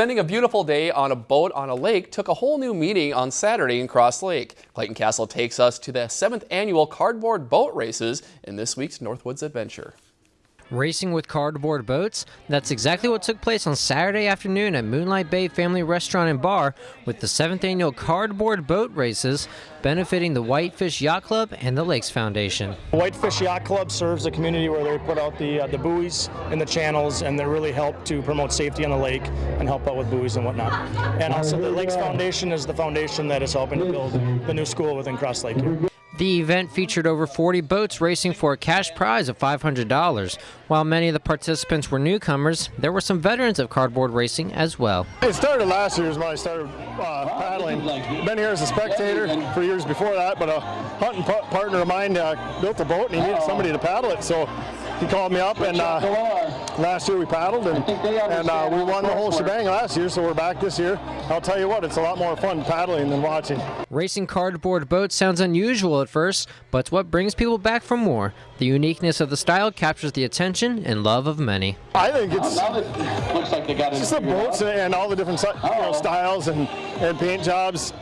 Spending a beautiful day on a boat on a lake took a whole new meaning on Saturday in Cross Lake. Clayton Castle takes us to the 7th annual cardboard boat races in this week's Northwoods Adventure. Racing with cardboard boats? That's exactly what took place on Saturday afternoon at Moonlight Bay Family Restaurant and Bar with the 7th annual cardboard boat races benefiting the Whitefish Yacht Club and the Lakes Foundation. Whitefish Yacht Club serves the community where they put out the uh, the buoys and the channels and they really help to promote safety on the lake and help out with buoys and whatnot. And also the Lakes Foundation is the foundation that is helping to build the new school within Cross Lake here. The event featured over 40 boats racing for a cash prize of $500. While many of the participants were newcomers, there were some veterans of cardboard racing as well. It started last year when I started uh, paddling. Been here as a spectator for years before that, but a hunting partner of mine uh, built a boat and he needed somebody to paddle it, so he called me up and uh, last year we paddled and, and uh, we won the whole shebang last year, so we're back this year. I'll tell you what, it's a lot more fun paddling than watching. Racing cardboard boats sounds unusual at first, but it's what brings people back for more. The uniqueness of the style captures the attention and love of many. I think it's, looks like they it's just the boats and all the different you know, styles and, and paint jobs.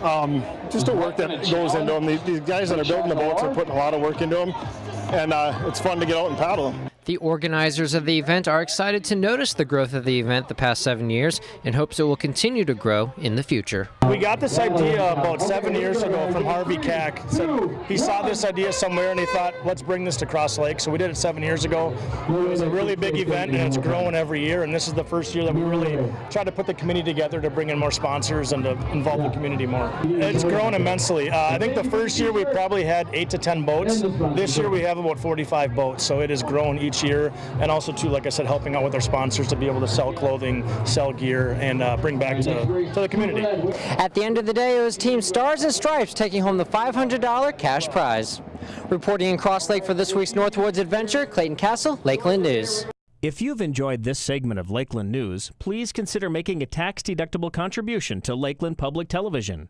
Um, just the work that goes into them. These, these guys that are building the boats are putting a lot of work into them and uh, it's fun to get out and paddle them. The organizers of the event are excited to notice the growth of the event the past seven years and hopes it will continue to grow in the future. We got this idea about seven years ago from Harvey Cack. So he saw this idea somewhere and he thought, let's bring this to Cross Lake. So we did it seven years ago. It was a really big event and it's growing every year. And this is the first year that we really tried to put the committee together to bring in more sponsors and to involve the community more. It's grown immensely. Uh, I think the first year we probably had eight to 10 boats. This year we have about 45 boats. So it has grown each each year, and also too, like I said, helping out with our sponsors to be able to sell clothing, sell gear, and uh, bring back to, to the community. At the end of the day, it was Team Stars and Stripes taking home the $500 cash prize. Reporting in Cross Lake for this week's Northwoods Adventure, Clayton Castle, Lakeland News. If you've enjoyed this segment of Lakeland News, please consider making a tax-deductible contribution to Lakeland Public Television.